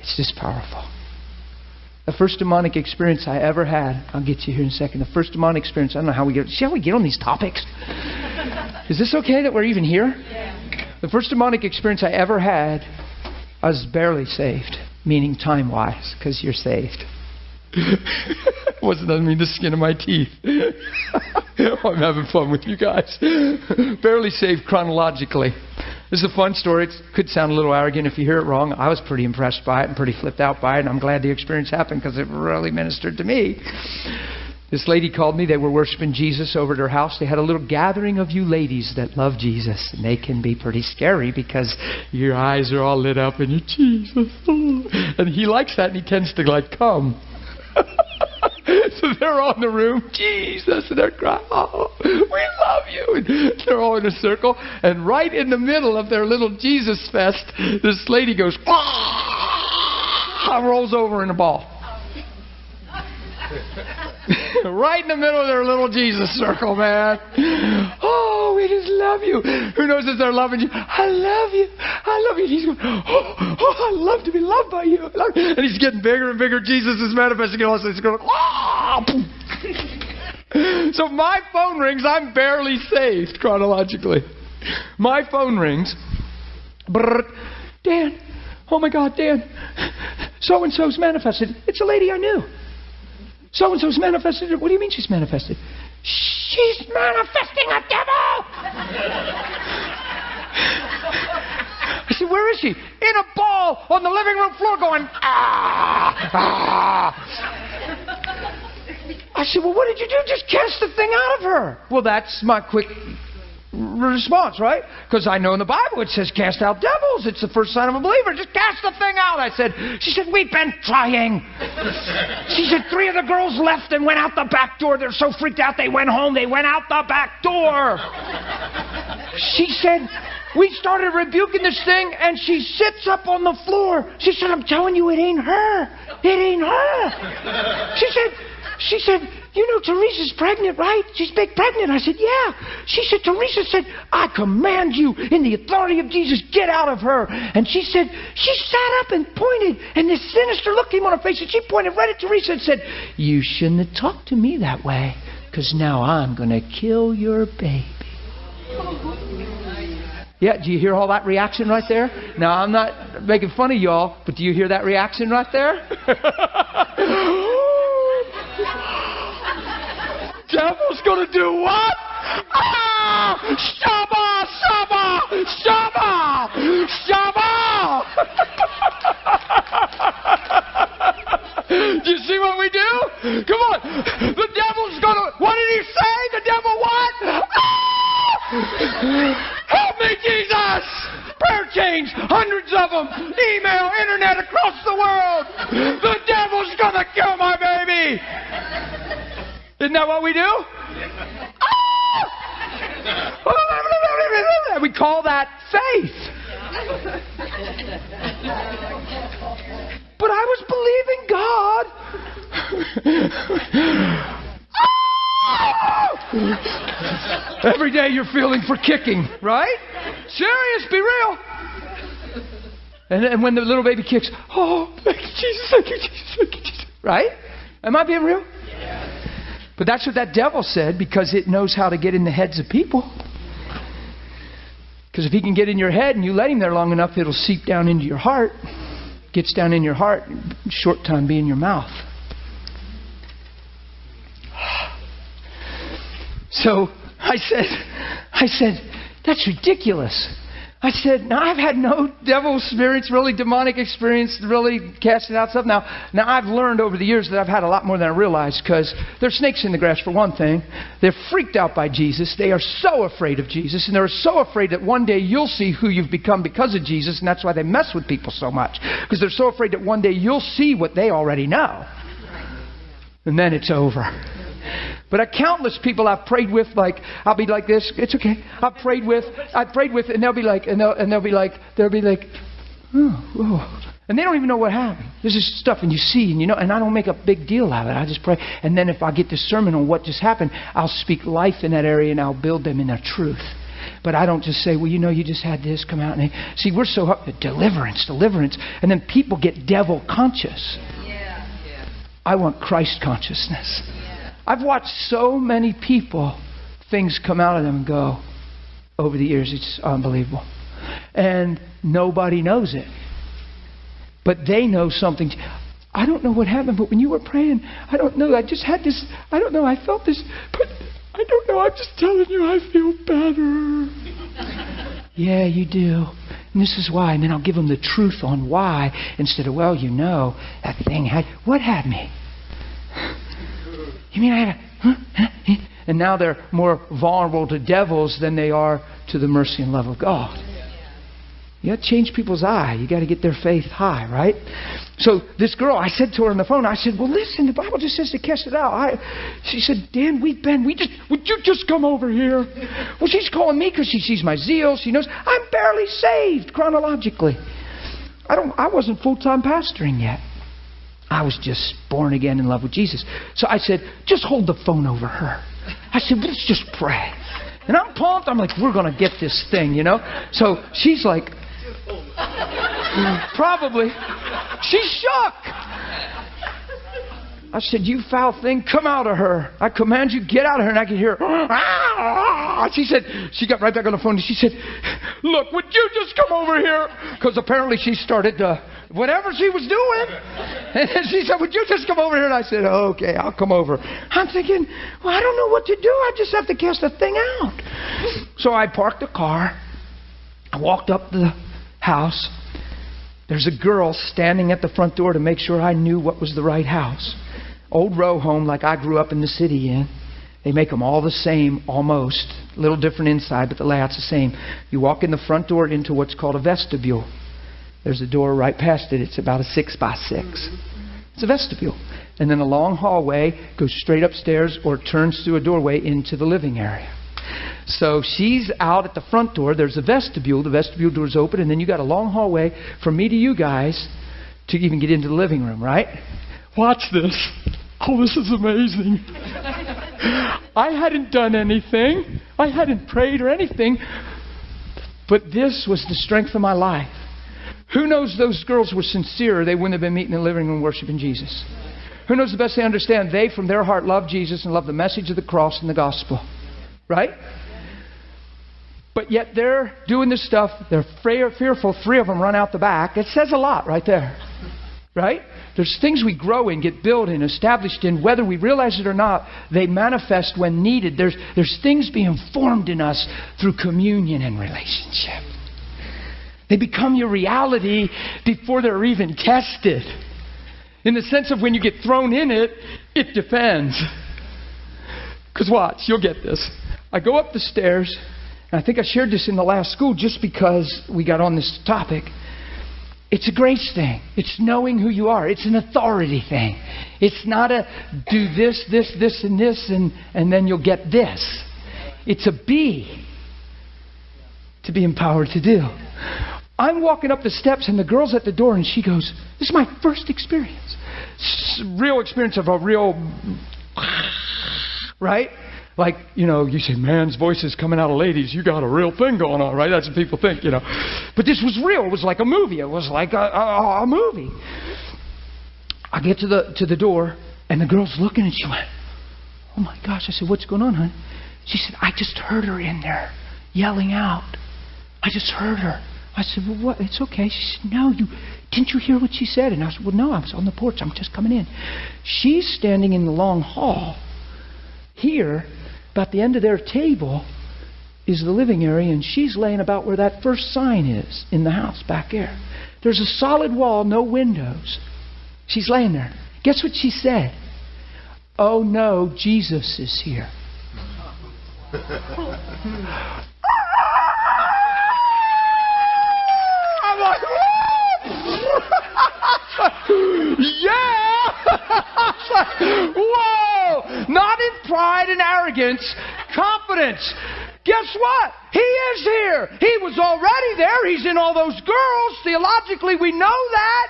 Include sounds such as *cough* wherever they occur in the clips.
It's just powerful. The first demonic experience I ever had, I'll get you here in a second. The first demonic experience, I don't know how we get, see how we get on these topics? Is this okay that we're even here? Yeah. The first demonic experience I ever had, I was barely saved, meaning time wise, because you're saved. *laughs* Wasn't that mean the skin of my teeth? *laughs* I'm having fun with you guys. *laughs* barely saved chronologically. This is a fun story. It could sound a little arrogant if you hear it wrong. I was pretty impressed by it and pretty flipped out by it, and I'm glad the experience happened because it really ministered to me. This lady called me. They were worshiping Jesus over at her house. They had a little gathering of you ladies that love Jesus. And they can be pretty scary because your eyes are all lit up and you're Jesus. Oh, and he likes that and he tends to like come. *laughs* *laughs* they're all in the room, Jesus, and they're crying, oh, we love you. And they're all in a circle. And right in the middle of their little Jesus fest, this lady goes, ah, rolls over in a ball. *laughs* right in the middle of their little Jesus circle, man. We just love you. Who knows if they're loving you? I love you. I love you. And he's going, oh, oh, I love to be loved by you. And he's getting bigger and bigger. Jesus is manifesting. All he's going, oh. *laughs* so my phone rings. I'm barely saved chronologically. My phone rings. Brrr. Dan. Oh my God, Dan. So and so's manifested. It's a lady I knew. So and so's manifested. What do you mean she's manifested? She's manifesting a devil! I said, Where is she? In a ball on the living room floor going, ah, ah. I said, Well, what did you do? Just cast the thing out of her. Well, that's my quick response, right? Because I know in the Bible it says cast out devils. It's the first sign of a believer. Just cast the thing out. I said, she said, we've been trying. she said, three of the girls left and went out the back door. They're so freaked out they went home. They went out the back door. she said, we started rebuking this thing and she sits up on the floor. She said, I'm telling you, it ain't her. It ain't her. She said, she said, you know, Teresa's pregnant, right? She's big pregnant. I said, Yeah. She said, Teresa said, I command you in the authority of Jesus, get out of her. And she said, She sat up and pointed, and this sinister look came on her face, and she pointed right at Teresa and said, You shouldn't have talked to me that way, because now I'm going to kill your baby. Yeah, do you hear all that reaction right there? Now, I'm not making fun of y'all, but do you hear that reaction right there? *laughs* *laughs* devil's going to do what? Ah! Shaba! Shaba! Shaba! Shaba! do *laughs* you see what we do? Come on. The devil's going to. What did he say? The devil what? Ah! Help me, Jesus! Prayer change, hundreds of them. Email, internet across the world. The devil's to kill my baby. Isn't that what we do? Ah! we call that faith. But I was believing God. Ah! Every day you're feeling for kicking, right? Serious, be real. And, and when the little baby kicks, oh, thank you, Jesus, thank you, Jesus, thank you, Jesus. Right? Am I being real? But that's what that devil said because it knows how to get in the heads of people. Because if he can get in your head and you let him there long enough, it'll seep down into your heart. Gets down in your heart, short time be in your mouth. *sighs* So I said, I said, that's ridiculous. I said, now I've had no devil experience, really demonic experience, really casting out stuff. Now, now I've learned over the years that I've had a lot more than I realized because there's snakes in the grass for one thing. They're freaked out by Jesus. They are so afraid of Jesus, and they're so afraid that one day you'll see who you've become because of Jesus, and that's why they mess with people so much because they're so afraid that one day you'll see what they already know, and then it's over. But I countless people I've prayed with, like I'll be like this. It's okay. I've prayed with, I've prayed with, and they'll be like, and they'll, and they'll be like, they'll be like, oh, oh. And they don't even know what happened. This is stuff, and you see, and you know, and I don't make a big deal out of it. I just pray. And then if I get the sermon on what just happened, I'll speak life in that area and I'll build them in their truth. But I don't just say, well, you know, you just had this come out. And see, we're so up. deliverance, deliverance, and then people get devil conscious. I want Christ consciousness. I've watched so many people, things come out of them and go over the years. It's unbelievable. And nobody knows it. But they know something. I don't know what happened, but when you were praying, I don't know. I just had this. I don't know. I felt this, but I don't know. I'm just telling you, I feel better. *laughs* yeah, you do. And this is why. And then I'll give them the truth on why instead of, well, you know, that thing had. What had me? You mean I had a. And now they're more vulnerable to devils than they are to the mercy and love of God. You got to change people's eye. You got to get their faith high, right? So this girl, I said to her on the phone, I said, "Well, listen, the Bible just says to cast it out." I, she said, "Dan, we've been. We just would you just come over here?" Well, she's calling me because she sees my zeal. She knows I'm barely saved chronologically. I don't. I wasn't full time pastoring yet. I was just born again in love with Jesus. So I said, "Just hold the phone over her." I said, "Let's just pray." And I'm pumped. I'm like, "We're gonna get this thing," you know. So she's like, *laughs* Probably. She's shook. I said, You foul thing, come out of her. I command you, get out of her. And I could hear, *gasps* ah! Ah! She said, She got right back on the phone and she said, Look, would you just come over here? Because apparently she started to, whatever she was doing. *laughs* And she said, Would you just come over here? And I said, Okay, I'll come over. I'm thinking, Well, I don't know what to do. I just have to cast the thing out. So I parked the car. I walked up the house, there's a girl standing at the front door to make sure I knew what was the right house. Old row home, like I grew up in the city in. They make them all the same, almost. A little different inside, but the layout's the same. You walk in the front door into what's called a vestibule. There's a door right past it. It's about a six by six. It's a vestibule. And then a long hallway goes straight upstairs or turns through a doorway into the living area. So she's out at the front door. There's a vestibule. The vestibule door's open, and then you got a long hallway from me to you guys to even get into the living room, right? Watch this. Oh, this is amazing. I hadn't done anything. I hadn't prayed or anything. But this was the strength of my life. Who knows those girls were sincere, they wouldn't have been meeting in the living room worshiping Jesus. Who knows the best they understand? They, from their heart, love Jesus and love the message of the cross and the gospel. Right? But yet they're doing this stuff. They're fearful. Three of them run out the back. It says a lot right there. Right? There's things we grow in, get built in, established in, whether we realize it or not, they manifest when needed. There's, there's things being formed in us through communion and relationship. They become your reality before they're even tested. In the sense of when you get thrown in it, it depends. Because watch, you'll get this. I go up the stairs, and I think I shared this in the last school just because we got on this topic. It's a grace thing. It's knowing who you are. It's an authority thing. It's not a do this, this, this, and this, and, and then you'll get this. It's a be to be empowered to do. I'm walking up the steps, and the girl's at the door, and she goes, This is my first experience. Real experience of a real, *laughs* right? Like, you know, you say man's voice is coming out of ladies, you got a real thing going on, right? That's what people think, you know. But this was real. It was like a movie. It was like a, a, a movie. I get to the to the door, and the girl's looking, and she went, "Oh my gosh!" I said, "What's going on, honey?" She said, "I just heard her in there yelling out. I just heard her." I said, "Well, what? It's okay." She said, "No, you didn't you hear what she said?" And I said, "Well, no, I was on the porch. I'm just coming in." She's standing in the long hall here about the end of their table is the living area, and she's laying about where that first sign is in the house back there. There's a solid wall, no windows. She's laying there. Guess what she said? Oh no, Jesus is here. *laughs* I'm like, *laughs* yeah! *laughs* *laughs* Whoa! Not in pride and arrogance, confidence. Guess what? He is here. He was already there. He's in all those girls. Theologically, we know that.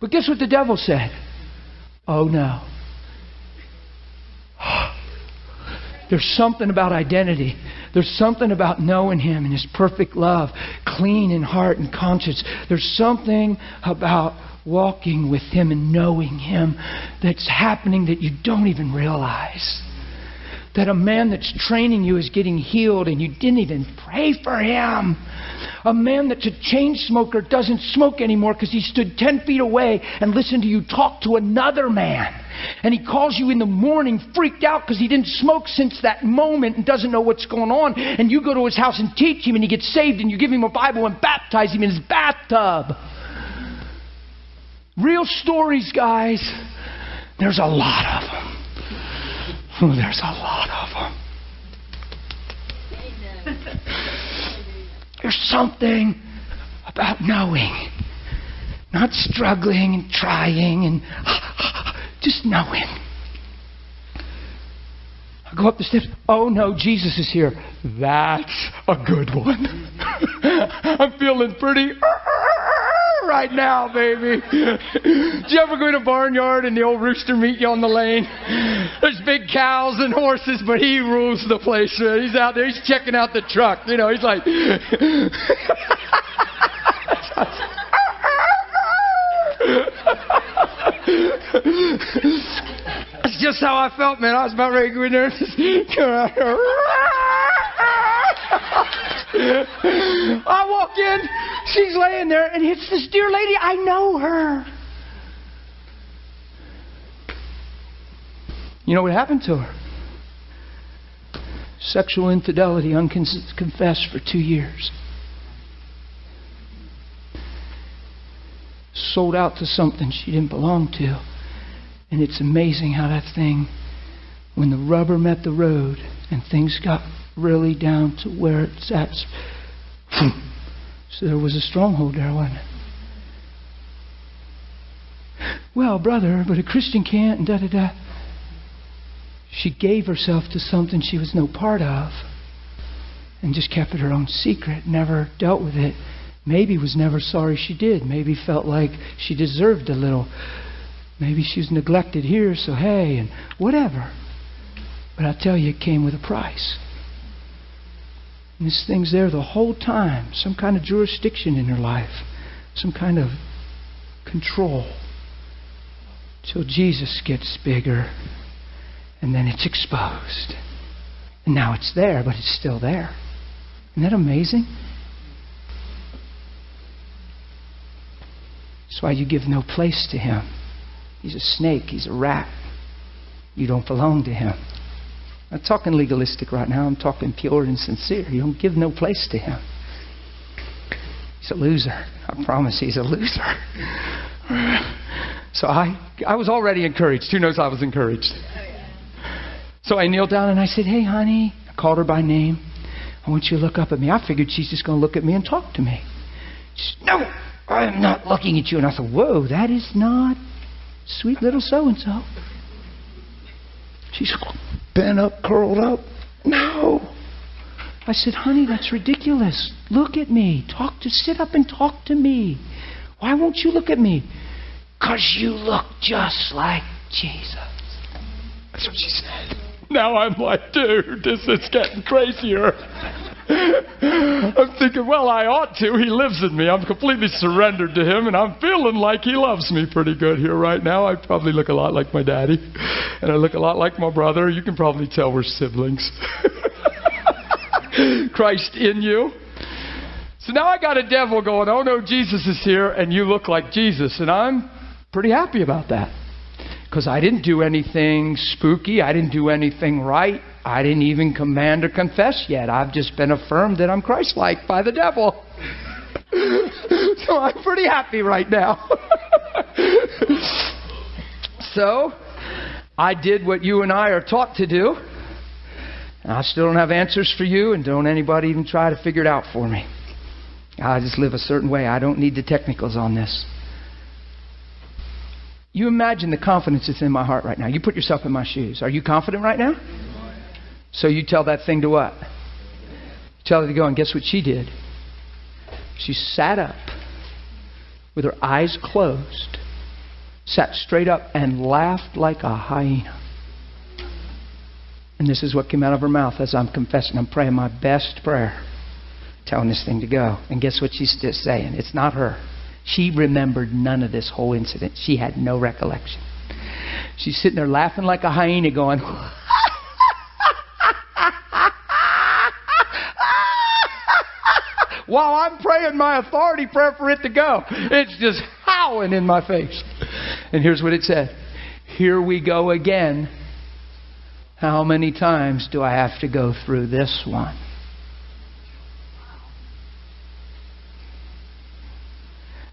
But guess what the devil said? Oh no. *gasps* There's something about identity There's something about knowing Him and His perfect love, clean in heart and conscience. There's something about walking with Him and knowing Him that's happening that you don't even realize. That a man that's training you is getting healed and you didn't even pray for him. A man that's a chain smoker doesn't smoke anymore because he stood 10 feet away and listened to you talk to another man. And he calls you in the morning freaked out because he didn't smoke since that moment and doesn't know what's going on. And you go to his house and teach him and he gets saved and you give him a Bible and baptize him in his bathtub. Real stories, guys. There's a lot of them. Oh, there's a lot of them. *laughs* There's something about knowing, not struggling and trying and *sighs* just knowing. I go up the steps. Oh no, Jesus is here. That's a good one. *laughs* I'm feeling pretty *laughs* right now, baby. Did you ever go to a barnyard and the old rooster meet you on the lane? There's big cows and horses, but he rules the place. Man. He's out there. He's checking out the truck. You know, he's like. That's just how I felt, man. I was about ready to go in there *laughs* I walk in, she's laying there, and it's this dear lady. I know her. You know what happened to her? Sexual infidelity unconfessed for two years. Sold out to something she didn't belong to. And it's amazing how that thing, when the rubber met the road and things got really down to where it's at. So there was a stronghold there, wasn't it? Well, brother, but a Christian can't, and da da da. She gave herself to something she was no part of and just kept it her own secret, never dealt with it. Maybe was never sorry she did. Maybe felt like she deserved a little. Maybe she was neglected here, so hey, and whatever. But I tell you, it came with a price. And this thing's there the whole time, some kind of jurisdiction in her life, some kind of control. Till Jesus gets bigger, and then it's exposed. And now it's there, but it's still there. Isn't that amazing? That's why you give no place to him. He's a snake, he's a rat. You don't belong to him. I'm talking legalistic right now. I'm talking pure and sincere. You don't give no place to him. He's a loser. I promise he's a loser. so I, I was already encouraged. Who knows I was encouraged? So I kneeled down and I said, Hey, honey. I called her by name. I want you to look up at me. I figured she's just going to look at me and talk to me. She said, No, I'm not looking at you. And I said, Whoa, that is not sweet little so and so. She's bent up, curled up. No. I said, honey, that's ridiculous. Look at me. Talk to sit up and talk to me. Why won't you look at me? Because you look just like Jesus. That's what she said. Now I'm like, dude, this is getting crazier. *laughs* I'm thinking, well, I ought to. He lives in me. I'm completely surrendered to him, and I'm feeling like he loves me pretty good here right now. I probably look a lot like my daddy, and I look a lot like my brother. You can probably tell we're siblings. *laughs* Christ in you. So now I got a devil going, oh no, Jesus is here, and you look like Jesus. And I'm pretty happy about that. Because I didn't do anything spooky, I didn't do anything right. I didn't even command or confess yet. I've just been affirmed that I'm Christ like by the devil. *laughs* so I'm pretty happy right now. *laughs* so I did what you and I are taught to do. And I still don't have answers for you, and don't anybody even try to figure it out for me. I just live a certain way. I don't need the technicals on this. You imagine the confidence that's in my heart right now. You put yourself in my shoes. Are you confident right now? So you tell that thing to what? tell her to go, and guess what she did? She sat up with her eyes closed, sat straight up, and laughed like a hyena. And this is what came out of her mouth as I'm confessing. I'm praying my best prayer, telling this thing to go. And guess what she's just saying? It's not her. She remembered none of this whole incident. She had no recollection. She's sitting there laughing like a hyena, going, While I'm praying my authority prayer for it to go, it's just howling in my face. And here's what it said Here we go again. How many times do I have to go through this one?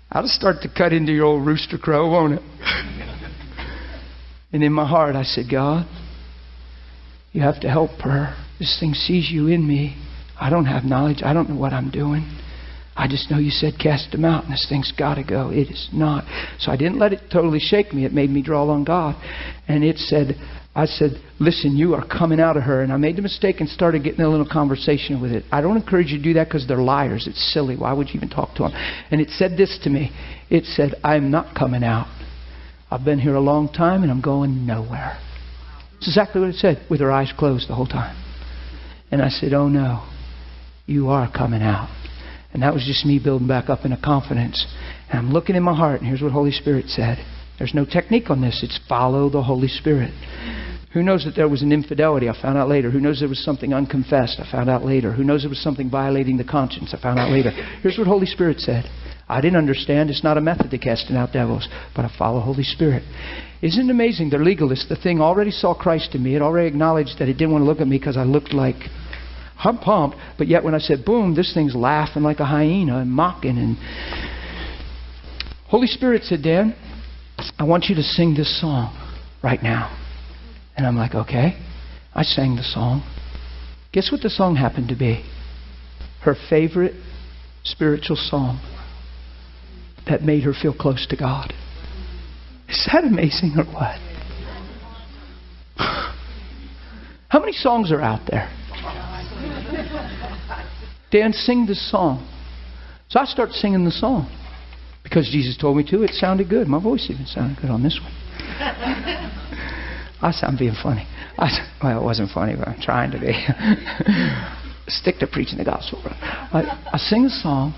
I'll start to cut into your old rooster crow, won't it? and in my heart, I said, God, you have to help her. This thing sees you in me. I don't have knowledge. I don't know what I'm doing. I just know you said cast them out, and this thing's got to go. It is not. So I didn't let it totally shake me. It made me draw on God. And it said, I said, listen, you are coming out of her. And I made the mistake and started getting a little conversation with it. I don't encourage you to do that because they're liars. It's silly. Why would you even talk to them? And it said this to me it said, I'm not coming out. I've been here a long time and I'm going nowhere. It's exactly what it said, with her eyes closed the whole time. And I said, Oh no, you are coming out. And that was just me building back up in a confidence. And I'm looking in my heart, and here's what Holy Spirit said. There's no technique on this. It's follow the Holy Spirit. Who knows that there was an infidelity? I found out later. Who knows there was something unconfessed? I found out later. Who knows there was something violating the conscience? I found out later. Here's what Holy Spirit said. I didn't understand. It's not a method to casting out devils, but I follow Holy Spirit. Isn't it amazing? They're legalists. The thing already saw Christ in me. It already acknowledged that it didn't want to look at me because I looked like I'm pumped. But yet when I said boom, this thing's laughing like a hyena and mocking. And Holy Spirit said, Dan, I want you to sing this song right now. And I'm like, okay. I sang the song. Guess what the song happened to be? Her favorite spiritual song that made her feel close to God. Is that amazing or what? *sighs* How many songs are out there? Dan, sing the song. So I start singing the song because Jesus told me to. It sounded good. My voice even sounded good on this one. *laughs* I sound being funny. I, well, it wasn't funny, but I'm trying to be. *laughs* Stick to preaching the gospel, bro. I, I sing a song,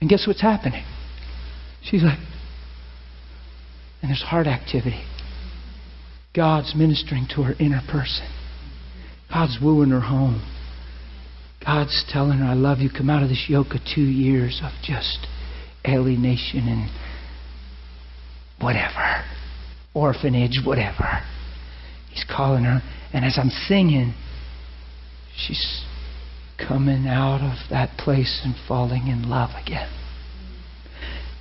and guess what's happening? She's like, and there's heart activity. God's ministering to her inner person. God's wooing her home. God's telling her, I love you. Come out of this yoke of two years of just alienation and whatever, orphanage, whatever. He's calling her. And as I'm singing, she's coming out of that place and falling in love again.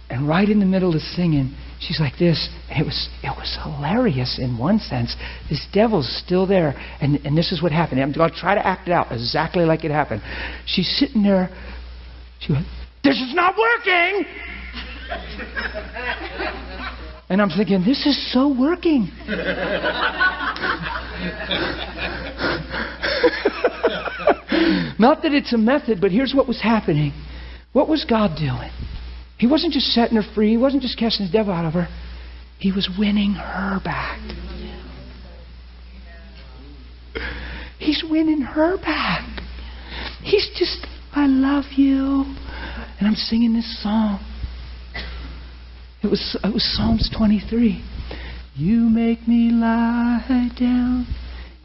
And right in the middle of singing, she's like this. And it was it was hilarious in one sense. This devil's still there. And, and this is what happened. I'm going to try to act it out exactly like it happened. She's sitting there. She went, This is not working. And I'm thinking, this is so working. *laughs* Not that it's a method, but here's what was happening. What was God doing? He wasn't just setting her free, He wasn't just casting the devil out of her, He was winning her back. He's winning her back. He's just, I love you. And I'm singing this song. It was, it was Psalms 23. You make me lie down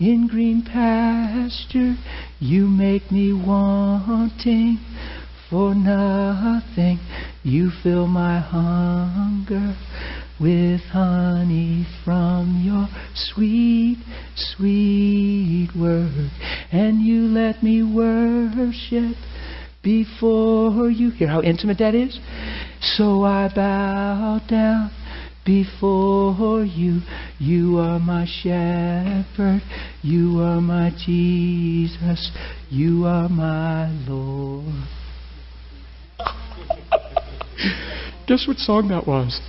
in green pasture. You make me wanting for nothing. You fill my hunger with honey from your sweet, sweet word. And you let me worship before you. Hear how intimate that is? So I bow down before you. You are my shepherd. You are my Jesus. You are my Lord. Guess what song that was?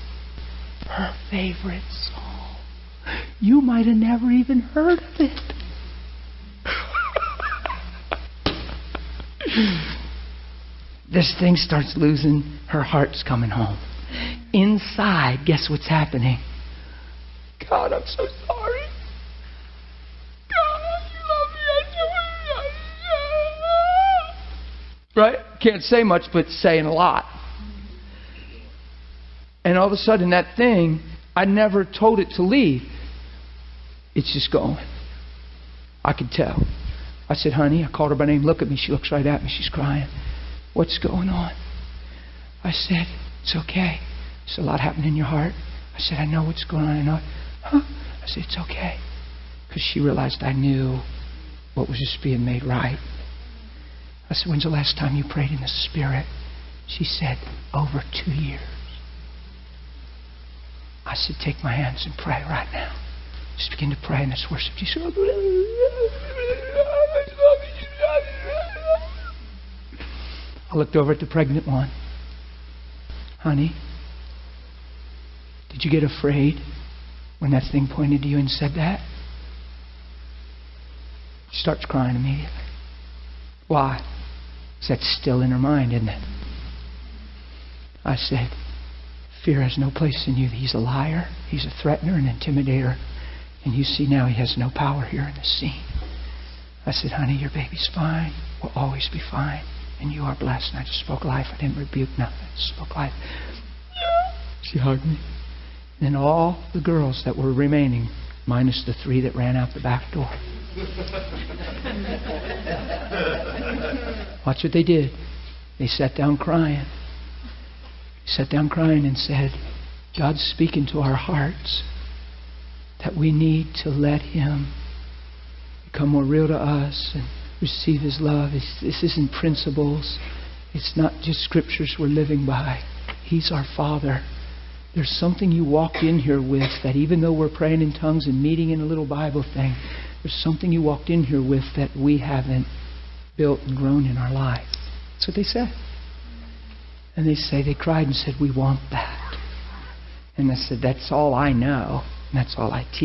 Her favorite song. You might have never even heard of it. this thing starts losing. Her heart's coming home. Inside, guess what's happening? God, I'm so sorry. God, right? Can't say much, but saying a lot. And all of a sudden, that thing, I never told it to leave. It's just going. I could tell. I said, honey, I called her by name. Look at me. She looks right at me. She's crying. What's going on? I said, It's okay. There's a lot happening in your heart. I said, I know what's going on. I know. Huh? I said, It's okay. Because she realized I knew what was just being made right. I said, When's the last time you prayed in the Spirit? She said, Over two years. I said, Take my hands and pray right now. Just begin to pray and let's worship. Said, I looked over at the pregnant one. Honey, did you get afraid when that thing pointed to you and said that? She starts crying immediately. Why? Because that's still in her mind, isn't it? I said, Fear has no place in you. He's a liar, he's a threatener, an intimidator. And you see now he has no power here in the scene. I said, Honey, your baby's fine. We'll always be fine. And you are blessed. And I just spoke life. I didn't rebuke nothing. I just spoke life. She hugged me. And then all the girls that were remaining, minus the three that ran out the back door. *laughs* Watch what they did. They sat down crying. Sat down crying and said, God's speaking to our hearts that we need to let Him become more real to us and receive His love. This isn't principles, it's not just scriptures we're living by. He's our Father. There's something you walked in here with that even though we're praying in tongues and meeting in a little Bible thing, there's something you walked in here with that we haven't built and grown in our life. That's what they said. And they say, they cried and said, We want that. And I said, That's all I know. And that's all I teach.